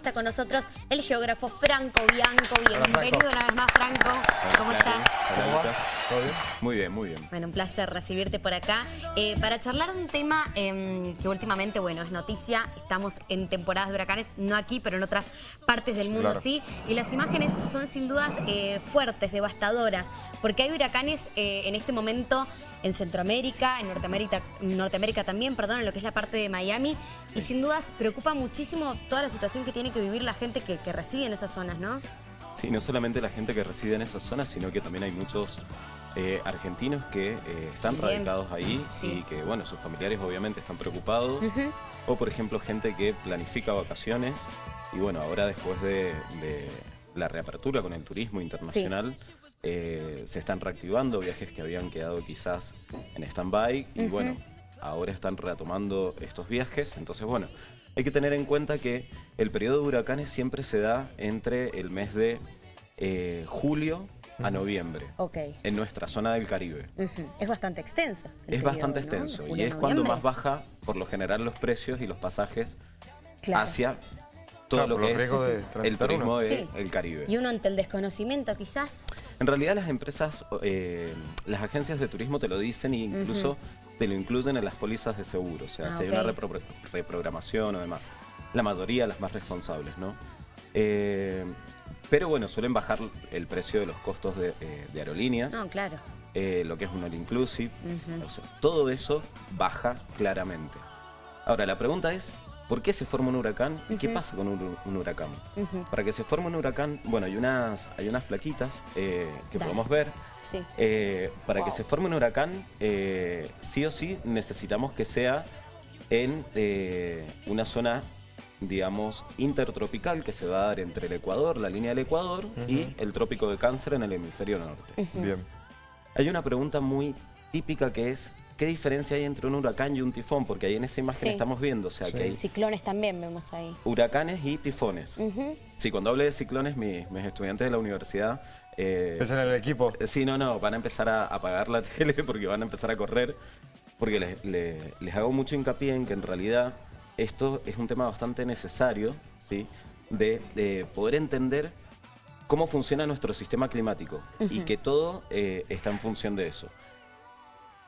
está con nosotros el geógrafo Franco Bianco. Bienvenido una vez más, Franco. ¿Cómo estás? Hola, ¿Todo bien? Muy bien, muy bien. Bueno, un placer recibirte por acá. Eh, para charlar de un tema eh, que últimamente, bueno, es noticia. Estamos en temporadas de huracanes, no aquí, pero en otras partes del mundo Claro. sí. Y las imágenes son sin dudas eh, fuertes, devastadoras, porque hay huracanes eh, en este momento en Centroamérica, en Norteamérica, Norteamérica también, perdón, en lo que es la parte de Miami. Y sin dudas preocupa muchísimo toda la situación que tiene que vivir la gente que, que reside en esas zonas, ¿no? Sí, no solamente la gente que reside en esas zonas, sino que también hay muchos eh, argentinos que eh, están Bien. radicados ahí Sí. y que, bueno, sus familiares obviamente están preocupados. O, por ejemplo, gente que planifica vacaciones y, bueno, ahora después de, de la reapertura con el turismo internacional, eh, se están reactivando viajes que habían quedado quizás en stand-by y, bueno, ahora están retomando estos viajes. Entonces, bueno, hay que tener en cuenta que el periodo de huracanes siempre se da entre el mes de eh, julio a noviembre en nuestra zona del Caribe. Es bastante extenso. Es periodo, bastante extenso y es cuando más baja por lo general los precios y los pasajes Claro. hacia todo Claro, lo que es el turismo del Sí. Caribe. Y uno ante el desconocimiento quizás. En realidad las empresas, eh, las agencias de turismo te lo dicen e incluso te lo incluyen en las pólizas de seguro. O sea, Ah, si hay una repro- reprogramación o demás. La mayoría, las más responsables, ¿no? Eh, pero bueno, suelen bajar el precio de los costos de, eh, de aerolíneas, No, claro. eh, lo que es un all inclusive. Ujú. O sea, todo eso baja claramente. Ahora, la pregunta es, ¿por qué se forma un huracán y qué pasa con un, un huracán? Para que se forme un huracán, bueno, hay unas, hay unas plaquitas eh, que Dale. podemos ver. Sí. Eh, para que se forme un huracán, eh, sí o sí necesitamos que sea en eh, una zona, digamos, intertropical que se va a dar entre el Ecuador, la línea del Ecuador, y el trópico de Cáncer en el hemisferio norte. Bien. Hay una pregunta muy típica que es, ¿qué diferencia hay entre un huracán y un tifón? Porque ahí en esa imagen Sí. estamos viendo, o sea, Sí. que hay Ciclones también vemos ahí. huracanes y tifones. Sí, cuando hable de ciclones, mi- mis estudiantes de la universidad... eh, Es en el equipo. eh, Sí, no, no, van a empezar a apagar la tele porque van a empezar a correr. Porque les, le- les hago mucho hincapié en que en realidad esto es un tema bastante necesario, ¿sí? De, de poder entender cómo funciona nuestro sistema climático y que todo eh, está en función de eso.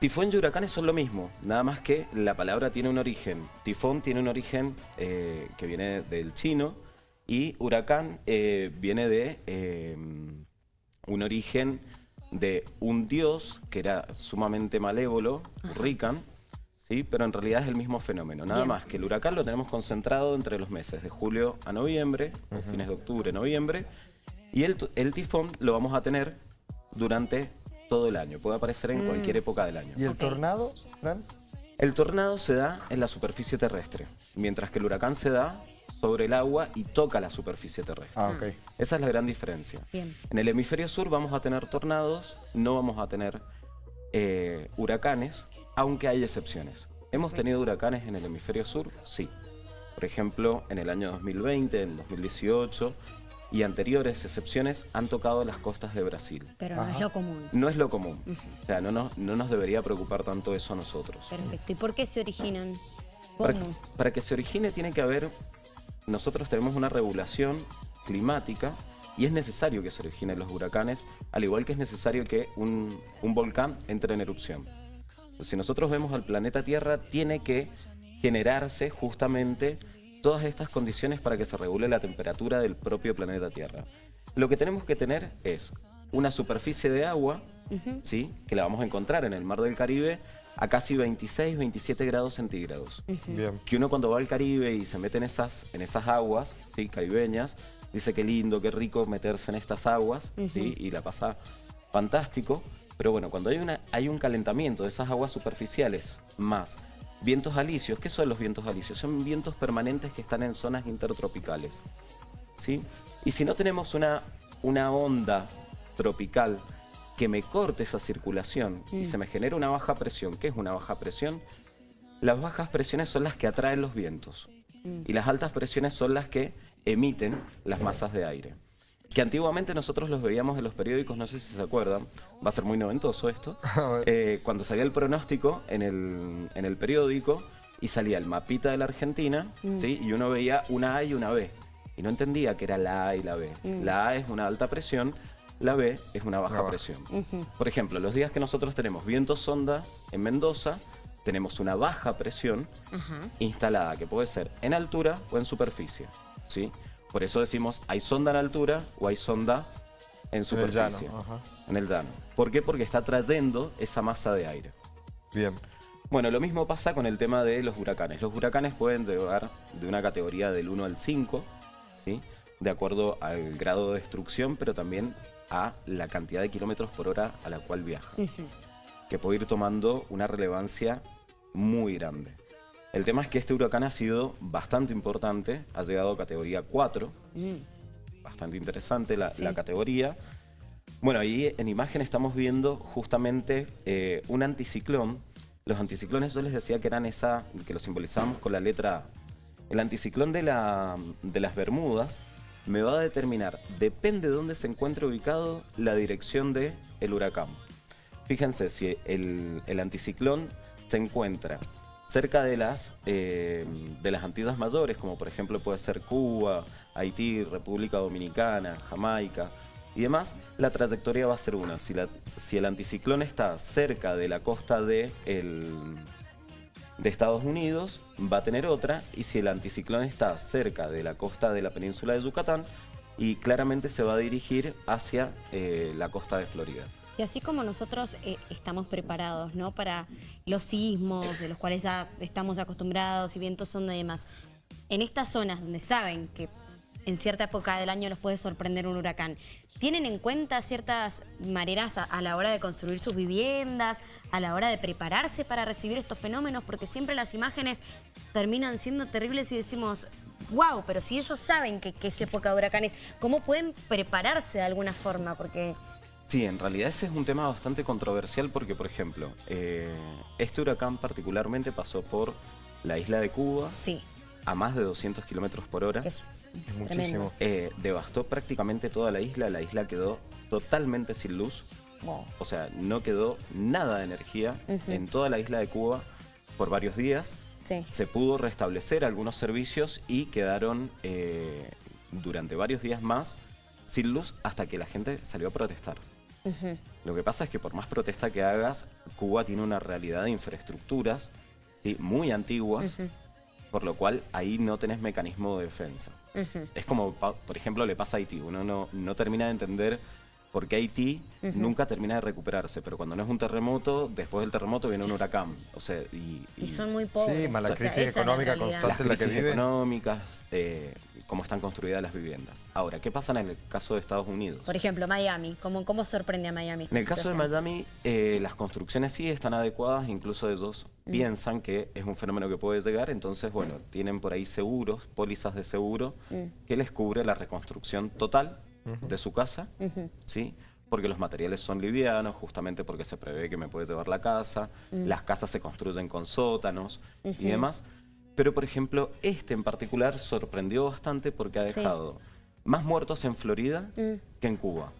Tifón y huracanes son lo mismo, nada más que la palabra tiene un origen. Tifón tiene un origen eh, que viene del chino y huracán eh, viene de eh, un origen de un dios que era sumamente malévolo, Rican, ¿sí? pero en realidad es el mismo fenómeno. Nada Bien. más que el huracán lo tenemos concentrado entre los meses de julio a noviembre, fines de octubre, noviembre, y el, el tifón lo vamos a tener durante todo el año. Puede aparecer en cualquier época del año. ¿Y el tornado, Fran? El tornado se da en la superficie terrestre, mientras que el huracán se da sobre el agua y toca la superficie terrestre. Ah, ok. Esa es la gran diferencia. Bien. En el hemisferio sur vamos a tener tornados, no vamos a tener eh, huracanes, aunque hay excepciones. ¿Hemos tenido huracanes en el hemisferio sur? Sí. Por ejemplo, en el año 2020, en 2018 y anteriores excepciones han tocado las costas de Brasil. Pero no es lo común. No es lo común. O sea, no nos, no nos debería preocupar tanto eso a nosotros. Perfecto. ¿Y por qué se originan? Para que se origine tiene que haber, nosotros tenemos una regulación climática y es necesario que se originen los huracanes, al igual que es necesario que un, un volcán entre en erupción. Si nosotros vemos al planeta Tierra, tiene que generarse justamente todas estas condiciones para que se regule la temperatura del propio planeta Tierra. Lo que tenemos que tener es una superficie de agua, ¿sí? que la vamos a encontrar en el mar del Caribe a casi 26, 27 grados centígrados Bien. que uno cuando va al Caribe y se mete en esas, en esas aguas ¿sí? caribeñas, dice qué lindo, qué rico meterse en estas aguas, ¿sí? y la pasa fantástico. Pero bueno, cuando hay, una, hay un calentamiento de esas aguas superficiales más vientos alisios, ¿qué son los vientos alisios? Son vientos permanentes que están en zonas intertropicales. ¿sí? Y si no tenemos una, una onda tropical que me corte esa circulación y se me genera una baja presión, ¿qué es una baja presión? Las bajas presiones son las que atraen los vientos y las altas presiones son las que emiten las masas de aire. Que antiguamente nosotros los veíamos en los periódicos, no sé si se acuerdan, va a ser muy noventoso esto, eh, cuando salía el pronóstico en el, en el periódico y salía el mapita de la Argentina, ¿sí? y uno veía una A y una B. y no entendía que era la A y la B. Mm. La A es una alta presión, la B es una baja presión. Por ejemplo, los días que nosotros tenemos viento sonda en Mendoza, tenemos una baja presión instalada, que puede ser en altura o en superficie. ¿sí? Por eso decimos, hay sonda en altura o hay sonda en En el superficie. llano. Ajá. En el llano. ¿Por qué? Porque está trayendo esa masa de aire. Bien. Bueno, lo mismo pasa con el tema de los huracanes. Los huracanes pueden llegar de una categoría del 1 al 5, ¿sí? de acuerdo al grado de destrucción, pero también a la cantidad de kilómetros por hora a la cual viaja, que puede ir tomando una relevancia muy grande. El tema es que este huracán ha sido bastante importante, ha llegado a categoría 4, bastante interesante la, Sí. la categoría. Bueno, ahí en imagen estamos viendo justamente eh, un anticiclón. Los anticiclones yo les decía que eran esa, que lo simbolizamos con la letra A. El anticiclón de, la, de las Bermudas me va a determinar, depende de dónde se encuentre ubicado, la dirección del el huracán. Fíjense, si el, el anticiclón se encuentra cerca de las, eh, de las Antillas Mayores, como por ejemplo puede ser Cuba, Haití, República Dominicana, Jamaica y demás, la trayectoria va a ser una. Si, la- si el anticiclón está cerca de la costa de, el- de Estados Unidos, va a tener otra, y si el anticiclón está cerca de la costa de la península de Yucatán, y claramente se va a dirigir hacia eh, la costa de Florida. Y así como nosotros eh, estamos preparados ¿no? para los sismos, de los cuales ya estamos acostumbrados y vientos sonda y demás, en estas zonas donde saben que en cierta época del año los puede sorprender un huracán, ¿tienen en cuenta ciertas maneras a, a la hora de construir sus viviendas, a la hora de prepararse para recibir estos fenómenos? Porque siempre las imágenes terminan siendo terribles y decimos, wow, pero si ellos saben que, que es época de huracanes, ¿cómo pueden prepararse de alguna forma? Porque... Sí, en realidad ese es un tema bastante controversial porque, por ejemplo, eh, este huracán particularmente pasó por la isla de Cuba Sí, a más de 200 kilómetros por hora. es, Es muchísimo. Eh, devastó prácticamente toda la isla, la isla quedó totalmente sin luz, Wow. o sea, no quedó nada de energía en toda la isla de Cuba por varios días. Sí. Se pudo restablecer algunos servicios y quedaron eh, durante varios días más sin luz hasta que la gente salió a protestar. Lo que pasa es que por más protesta que hagas, Cuba tiene una realidad de infraestructuras ¿sí? muy antiguas, por lo cual ahí no tenés mecanismo de defensa. Es como, pa- por ejemplo, le pasa a Haití. Uno no, no termina de entender por qué Haití nunca termina de recuperarse, pero cuando no es un terremoto, después del terremoto viene un huracán. O sea, y, Y y son muy pobres. Sí, más la O sea, crisis económica constante. las en la que crisis vive. económicas, eh, cómo están construidas las viviendas. Ahora, ¿qué pasa en el caso de Estados Unidos? Por ejemplo, Miami. ¿Cómo, cómo sorprende a Miami? En el caso de? Miami, eh, las construcciones sí están adecuadas, incluso ellos Mm. piensan que es un fenómeno que puede llegar, entonces, bueno, tienen por ahí seguros, pólizas de seguro, Mm. que les cubre la reconstrucción total de su casa, ¿sí? Porque los materiales son livianos, justamente porque se prevé que me puede llevar la casa, Mm. las casas se construyen con sótanos y demás. Pero, por ejemplo, este en particular sorprendió bastante porque ha Sí. dejado más muertos en Florida Mm. que en Cuba.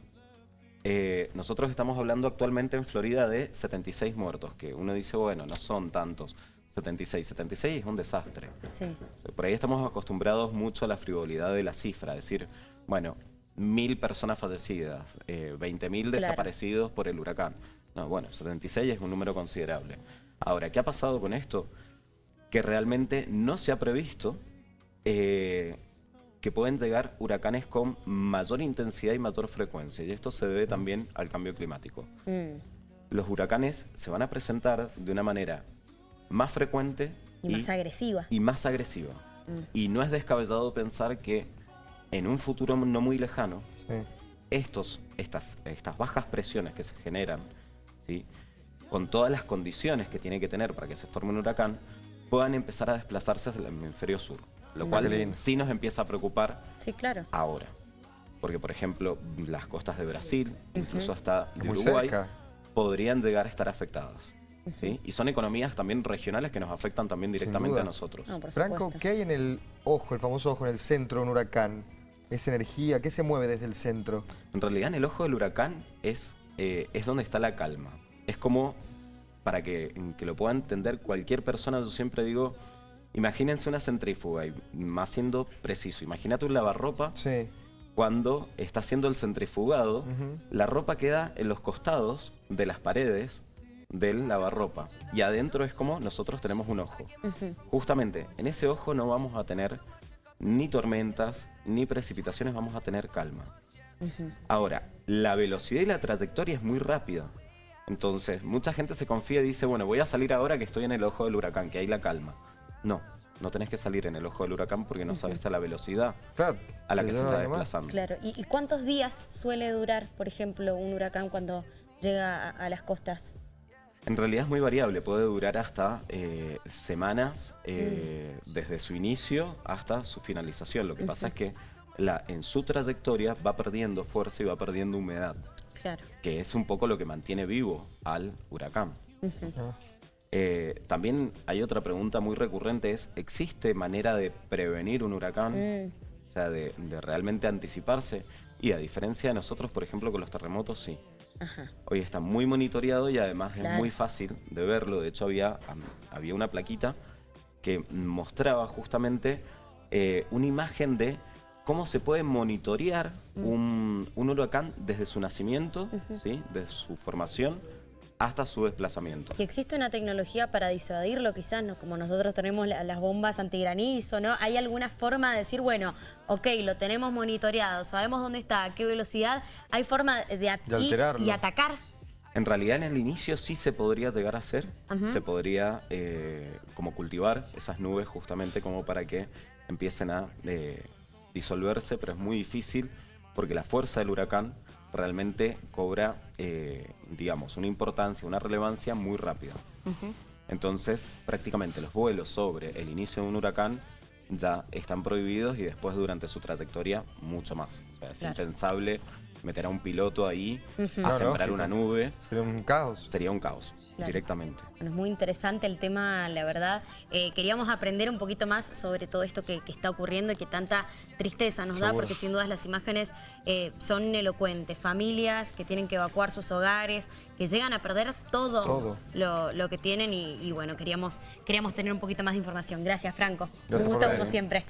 Eh, nosotros estamos hablando actualmente en Florida de 76 muertos, que uno dice, bueno, no son tantos. 76, 76 es un desastre. Sí. O sea, por ahí estamos acostumbrados mucho a la frivolidad de la cifra, decir, bueno, mil personas fallecidas, eh, 20.000 Claro. desaparecidos por el huracán. No, bueno, 76 es un número considerable. Ahora, ¿qué ha pasado con esto? Que realmente no se ha previsto eh, que pueden llegar huracanes con mayor intensidad y mayor frecuencia. Y esto se debe también al cambio climático. Mm. Los huracanes se van a presentar de una manera más frecuente Y más agresiva. y más agresiva. Y no es descabellado pensar que en un futuro no muy lejano, Sí. estos, estas, estas bajas presiones que se generan, ¿sí? con todas las condiciones que tiene que tener para que se forme un huracán, puedan empezar a desplazarse hacia el hemisferio sur. Lo cual sí nos empieza a preocupar Sí, claro. ahora. Porque, por ejemplo, las costas de Brasil, incluso hasta de Uruguay, cerca. podrían llegar a estar afectadas. ¿sí? Y son economías también regionales que nos afectan también directamente a nosotros. No, Franco. ¿qué hay en el ojo, el famoso ojo, en el centro de un huracán? Esa energía, ¿qué se mueve desde el centro? En realidad, en el ojo del huracán es, eh, es donde está la calma. Es como, para que, que lo pueda entender cualquier persona, yo siempre digo, Imagínense una centrífuga, y más siendo preciso. Imagínate un lavarropa Sí. cuando está haciendo el centrifugado, la ropa queda en los costados de las paredes del lavarropa. Y adentro es como nosotros tenemos un ojo. Justamente en ese ojo no vamos a tener ni tormentas, ni precipitaciones, vamos a tener calma. Ahora, la velocidad y la trayectoria es muy rápida. Entonces, mucha gente se confía y dice, bueno, voy a salir ahora que estoy en el ojo del huracán, que hay la calma. No, no tenés que salir en el ojo del huracán porque no sabes a la velocidad Claro. a la que se está desplazando. Claro. ¿Y, y cuántos días suele durar, por ejemplo, un huracán cuando llega a, a las costas? En realidad es muy variable, puede durar hasta eh, semanas eh, Mm. desde su inicio hasta su finalización. Lo que pasa es que la, en su trayectoria va perdiendo fuerza y va perdiendo humedad, Claro. que es un poco lo que mantiene vivo al huracán. Eh, también hay otra pregunta muy recurrente, es ¿existe manera de prevenir un huracán? Mm. O sea, de, de realmente anticiparse. Y a diferencia de nosotros, por ejemplo, con los terremotos, sí. Ajá. Hoy está muy monitoreado y además Claro. es muy fácil de verlo. De hecho, había, había una plaquita que mostraba justamente eh, una imagen de cómo se puede monitorear Mm. un, un huracán desde su nacimiento, ¿sí? desde su formación hasta su desplazamiento. Y existe una tecnología para disuadirlo, quizás, ¿no? como nosotros tenemos la- las bombas antigranizo, ¿no? ¿Hay alguna forma de decir, bueno, ok, lo tenemos monitoreado, sabemos dónde está, a qué velocidad, hay forma de, De y atacar? En realidad en el inicio sí se podría llegar a hacer, se podría eh, como cultivar esas nubes justamente como para que empiecen a eh, disolverse, pero es muy difícil porque la fuerza del huracán realmente cobra, eh, digamos, una importancia, una relevancia muy rápida. Entonces prácticamente los vuelos sobre el inicio de un huracán ya están prohibidos y después durante su trayectoria mucho más. O sea, es Claro. impensable meter a un piloto ahí a No, sembrar una nube Sería un caos. sería un caos Claro. directamente. Bueno, es muy interesante el tema, la verdad. Eh, queríamos aprender un poquito más sobre todo esto que, que está ocurriendo y que tanta tristeza nos da, porque sin dudas las imágenes eh, son elocuentes. Familias que tienen que evacuar sus hogares, que llegan a perder todo, Todo. Lo, lo que tienen y, y bueno, queríamos, queríamos tener un poquito más de información. Gracias, Franco. Gracias un gusto como siempre.